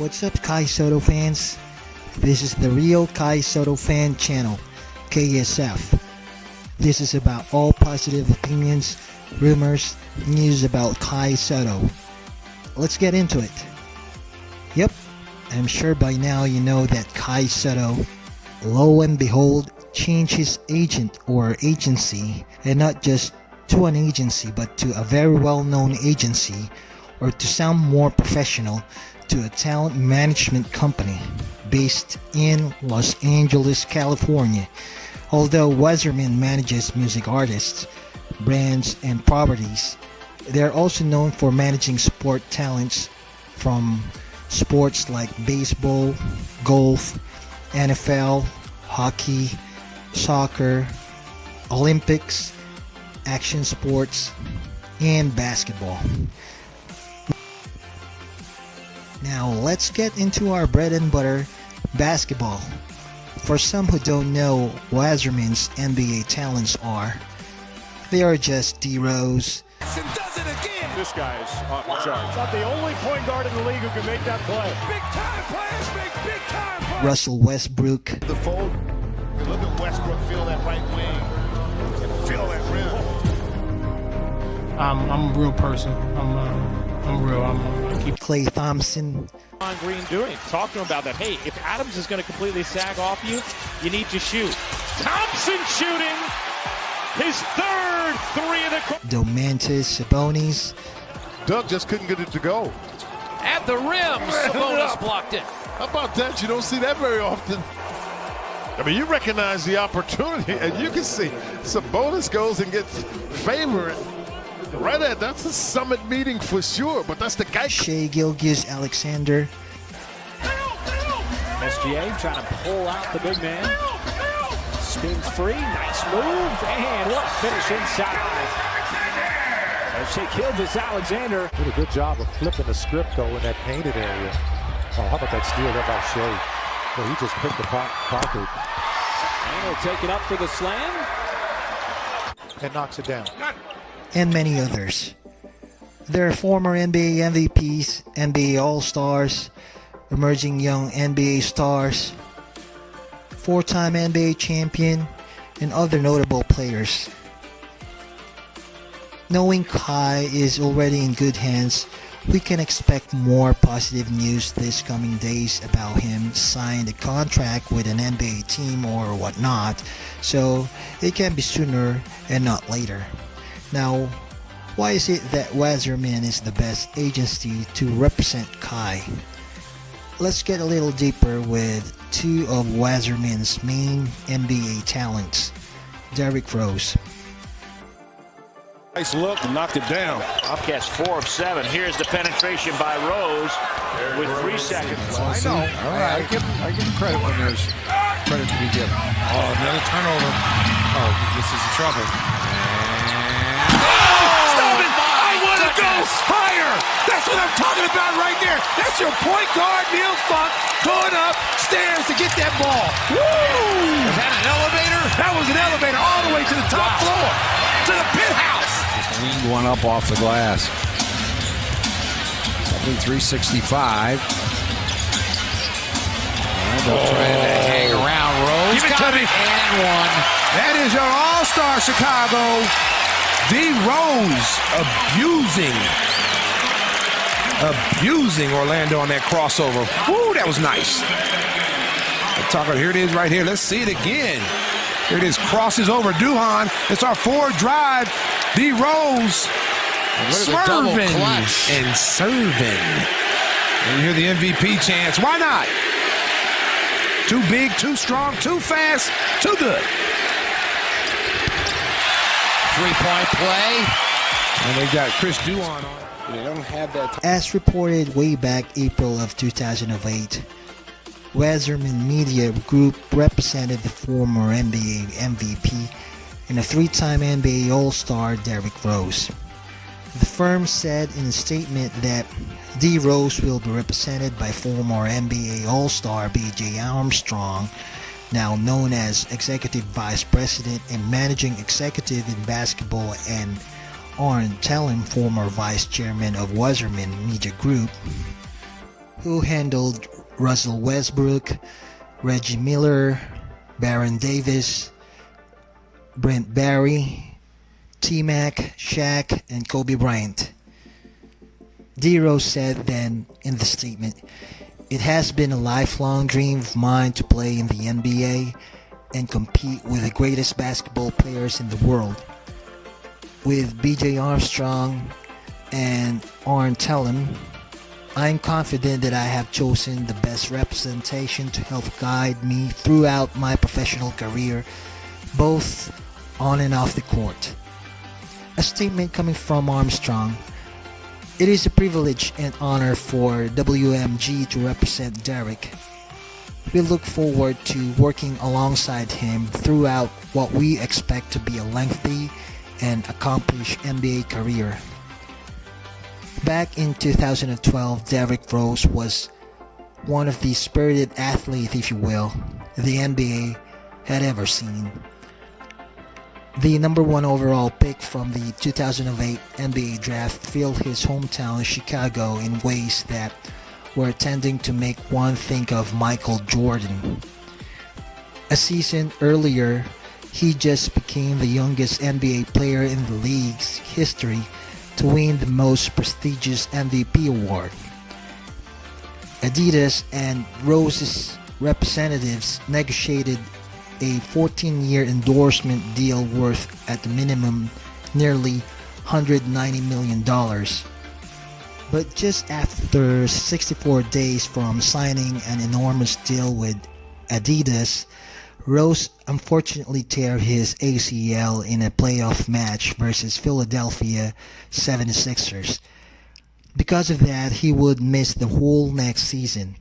What's up, Kai Sotto fans? This is the Real Kai Sotto Fan Channel, KSF. This is about all positive opinions, rumors, news about Kai Sotto. Let's get into it. Yep, I'm sure by now you know that Kai Sotto, lo and behold, changed his agent or agency, and not just to an agency but to a very well known agency, or to sound more professional, to a talent management company based in Los Angeles, California. Although Wasserman manages music artists, brands, and properties, they're also known for managing sport talents from sports like baseball, golf, NFL, hockey, soccer, Olympics, action sports, and basketball. Now let's get into our bread and butter, basketball. For some who don't know Wasserman's NBA talents are, they are just D Rose, does it again. This guy is off the Wow. charts. Not the only point guard in the league who can make that play. Big time players make big time plays. Russell Westbrook, The fold. Look at Westbrook feel that right wing. Feel that rim. I'm I'm a real person. I'm uh, I'm real. I'm, I keep Klay Thompson, On Green doing. Talk to him about that. Hey, if Adams is going to completely sag off you, you need to shoot. Thompson shooting his third three of the quarter. Domantas Sabonis, Doug just couldn't get it to go. At the rim, Sabonis blocked it. How about that? You don't see that very often. I mean, you recognize the opportunity, and you can see Sabonis goes and gets favored. Right at that's a summit meeting for sure, but that's the guy. Shai Gilgeous-Alexander, SGA trying to pull out the big man. Spin free. Nice move. And what a finish inside. Shea Gilgis Alexander. Did a good job of flipping the script though in that painted area. Oh, how about that steal there by Shai? Well, he just picked the po- pocket And he'll take it up for the slam. and knocks it down. And many others. They're former NBA MVPs, NBA All Stars, emerging young NBA stars, four time NBA champion, and other notable players. Knowing Kai is already in good hands, we can expect more positive news this coming days about him signing a contract with an NBA team or whatnot, so it can be sooner and not later. Now, why is it that Wasserman is the best agency to represent Kai? Let's get a little deeper with two of Wasserman's main NBA talents, Derrick Rose. Nice look and knocked it down. Upcast four of seven. Here's the penetration by Rose with three seconds left. I know. All right. I give, I give him credit when there's credit to be given. Oh, another turnover. Oh, this is trouble. Stop it! I want to go higher. That's what I'm talking about right there. That's your point guard, Neil Funk, going up stairs to get that ball. Woo! Is that an elevator? That was an elevator all the way to the top floor, to the penthouse. Leaned one up off the glass. 73-65. And they're trying to oh. hang around Rose. Give it Got to me. And one. That is your all-star Chicago. D. Rose abusing, abusing Orlando on that crossover. Woo, that was nice. Talking, here it is right here. Let's see it again. Here it is, crosses over Duhon. It's our forward drive. D. Rose Look at the double swerving and serving. And you hear the MVP chance. Why not? Too big, too strong, too fast, too good. Three-point play. And they got Chris Duhon on. They don't have that. As reported way back April of 2008, Wasserman Media Group represented the former NBA MVP and a three-time NBA All-Star Derrick Rose. The firm said in a statement that D. Rose will be represented by former NBA All-Star B.J. Armstrong, now known as Executive Vice President and Managing Executive in Basketball, and Arn Tellem, former Vice Chairman of Wasserman Media Group, who handled Russell Westbrook, Reggie Miller, Baron Davis, Brent Barry, T-Mac, Shaq, and Kobe Bryant. D-Rose said then in the statement, It has been a lifelong dream of mine to play in the NBA and compete with the greatest basketball players in the world. With BJ Armstrong and Arn Tellem, I'm confident that I have chosen the best representation to help guide me throughout my professional career, both on and off the court. A statement coming from Armstrong. It is a privilege and honor for WMG to represent Derek. We look forward to working alongside him throughout what we expect to be a lengthy and accomplished NBA career. Back in 2012, Derrick Rose was one of the spirited athletes, if you will, the NBA had ever seen. The number one overall pick from the 2008 NBA draft filled his hometown Chicago in ways that were tending to make one think of Michael Jordan. A season earlier, he just became the youngest NBA player in the league's history to win the most prestigious MVP award. Adidas and Rose's representatives negotiated a 14-year endorsement deal worth at the minimum nearly $190 million. But just after 64 days from signing an enormous deal with Adidas, Rose unfortunately tear his ACL in a playoff match versus Philadelphia 76ers. Because of that, he would miss the whole next season.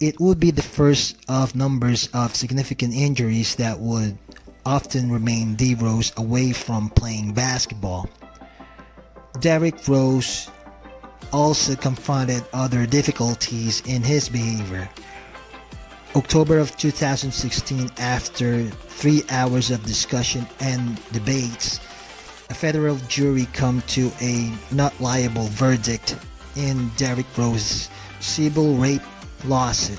It would be the first of numbers of significant injuries that would often remain D. Rose away from playing basketball. Derrick Rose also confronted other difficulties in his behavior. October of 2016, after three hours of discussion and debates, a federal jury come to a not liable verdict in Derrick Rose's civil rape lawsuit.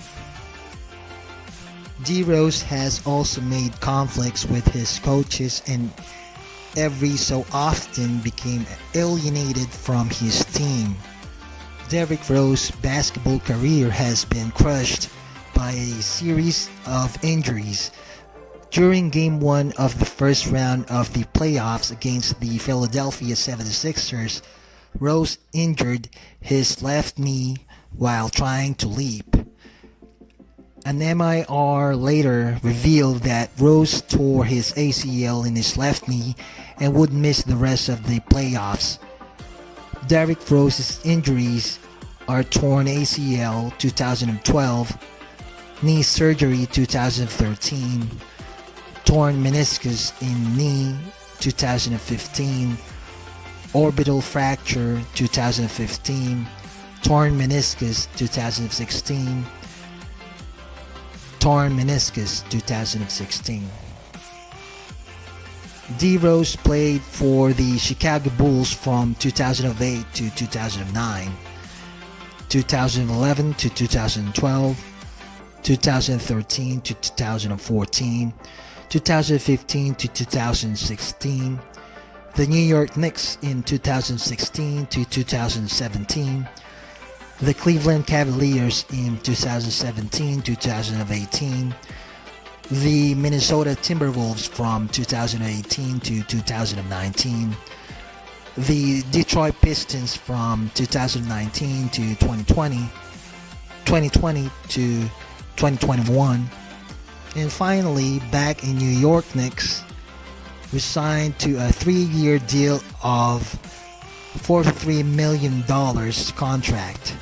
D. Rose has also made conflicts with his coaches and every so often became alienated from his team. Derrick Rose's basketball career has been crushed by a series of injuries. During game one of the first round of the playoffs against the Philadelphia 76ers, Rose injured his left knee while trying to leap. An MIR later revealed that Rose tore his ACL in his left knee and would miss the rest of the playoffs. Derrick Rose's injuries are torn ACL 2012 knee surgery 2013, torn meniscus in knee 2015, orbital fracture 2015, torn meniscus 2016, torn meniscus 2016. D Rose played for the Chicago Bulls from 2008 to 2009, 2011 to 2012, 2013 to 2014, 2015 to 2016, the New York Knicks in 2016 to 2017, the Cleveland Cavaliers in 2017-2018, the Minnesota Timberwolves from 2018 to 2019, the Detroit Pistons from 2019 to 2020, 2020 to 2021. And finally, back in New York Knicks, we signed to a three-year deal of $43 million contract.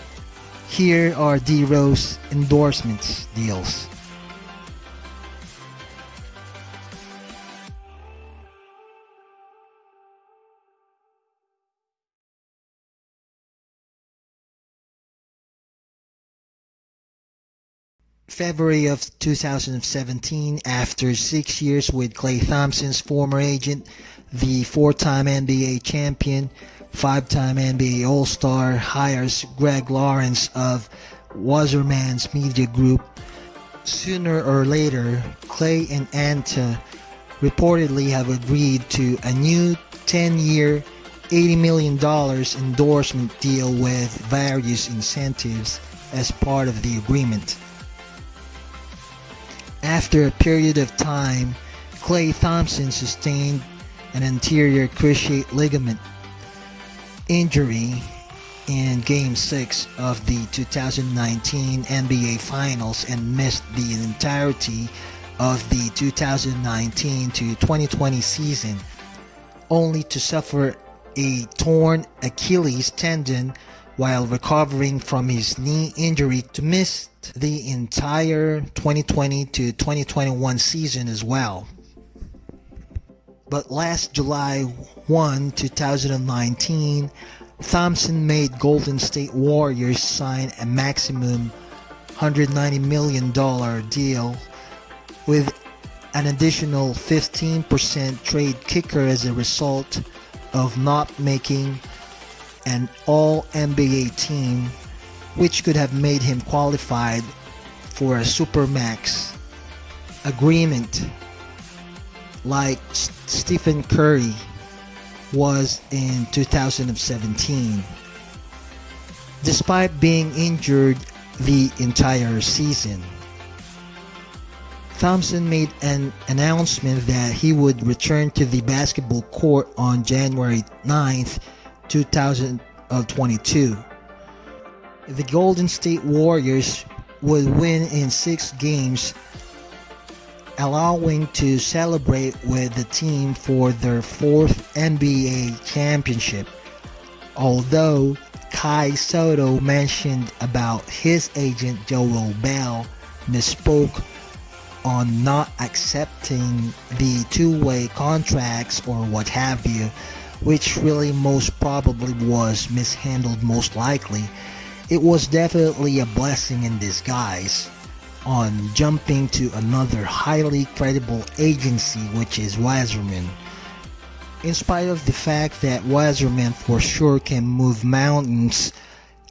Here are D Rose endorsements deals. February of 2017, after six years with Klay Thompson's former agent, the four-time NBA champion, five-time NBA All-Star hires Greg Lawrence of Wasserman's Media Group. Sooner or later, Klay and Anta reportedly have agreed to a new 10-year, $80 million endorsement deal with various incentives as part of the agreement. After a period of time, Klay Thompson sustained an anterior cruciate ligament injury in Game 6 of the 2019 NBA Finals and missed the entirety of the 2019 to 2020 season, only to suffer a torn Achilles tendon while recovering from his knee injury to miss the entire 2020 to 2021 season as well. But last July 1, 2019, Thompson made Golden State Warriors sign a maximum $190 million deal with an additional 15% trade kicker as a result of not making an all NBA team which could have made him qualified for a supermax agreement like Stephen Curry was in 2017 despite being injured the entire season. Thompson made an announcement that he would return to the basketball court on January 9th, 2022. The Golden State Warriors would win in six games, allowing to celebrate with the team for their fourth NBA championship. Although Kai Sotto mentioned about his agent Joel Bell misspoke on not accepting the two-way contracts or what have you, which really most probably was mishandled most likely, it was definitely a blessing in disguise on jumping to another highly credible agency which is Wasserman. In spite of the fact that Wasserman for sure can move mountains,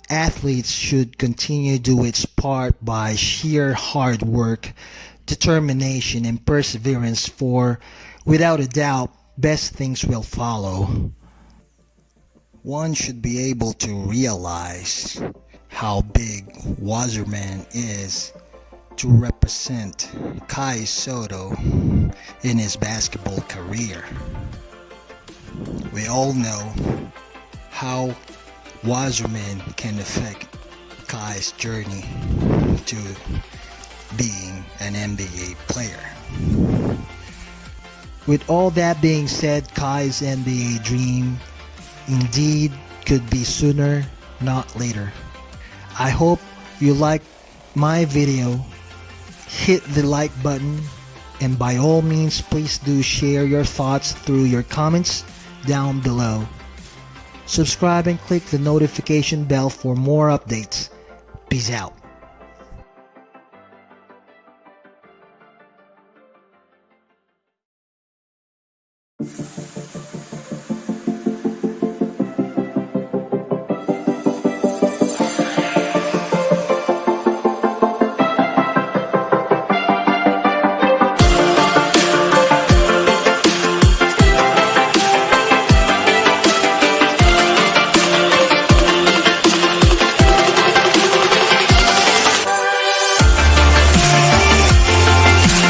athletes should continue to do its part by sheer hard work, determination and perseverance for without a doubt best things will follow. One should be able to realize how big Wasserman is to represent Kai Sotto in his basketball career. We all know how Wasserman can affect Kai's journey to being an NBA player. With all that being said, Kai's NBA dream indeed could be sooner, not later. I hope you like my video hit the like button, and by all means, please do share your thoughts through your comments down below. Subscribe and click the notification bell for more updates. Peace out. you